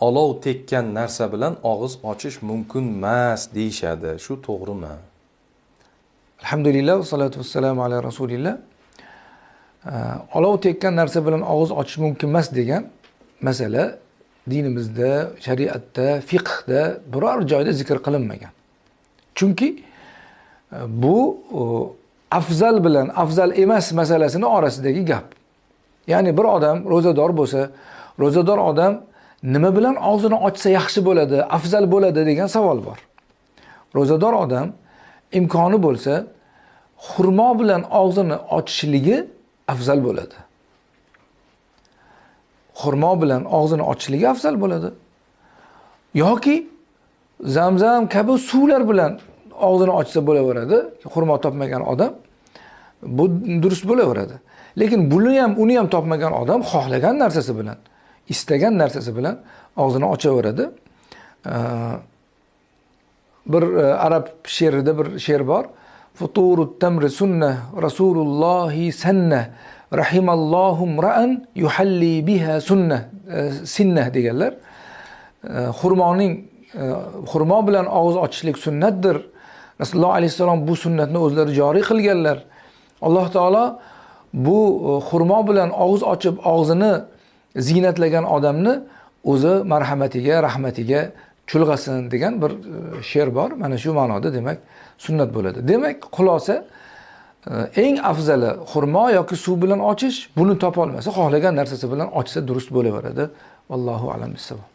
olov tekkan narsa bilan og'iz ochish mumkin emas deyishadi. Shu to'g'rimi? Alhamdulillah vassalatu vassalamu ala rasulillah. Olov tekkan narsa bilan og'iz ochish mumkin emas degan masala dinimizda shariatda fiqhda biror joyda zikr qilinmagan. Chunki e, bu e, afzal bilan afzal emas masalasini orasidagi gap. Ya'ni bir odam ro'zador bo'lsa ro'zador odam nima bilan og'zini ochsa yaxshi bo'ladi afzal bo'ladi degan savol bor. Ro'zador odam imkoni bo'lsa xurmo bilan og'zini ochishligi afzal bo'ladi. Xurmo bilan og'zini ochishligi afzal bo'ladi. Yoki zamzam kabi suvlar bilan og'zini ochsa bo'laveradi. Xurmo topmagan odam bu durust bo'laveradi. Lekin buni ham uni ham topmagan odam xohlagan narsasi bilan istagan narsasi bilan og'zini ochaveradi. Bir e, arab she'rida bir she'r bor. Futuru tamri sunna rasulullohi sanna rahimallohu ra'an yuhalli biha sunna e, sinna deganlar. E, xurmoning xurmo bilan og'iz ochishlik sunnatdir. Rasululloh alayhissalom bu sunnatni o'zlari joriy qilganlar. Alloh taolo bu xurmo bilan og'iz ochib og'zini ziynatlagan odamni o'zi marhamatiga rahmatiga chulg'asin degan bir e, she'r bor. Mana shu ma'noda demak sunnat bo'ladi. Demak xulosa e, eng afzali xurmo yoki suv bilan ochish buni topolmasa xohlagan narsasi bilan ochsa durust bo'laveradi. Allohu alam bissavob.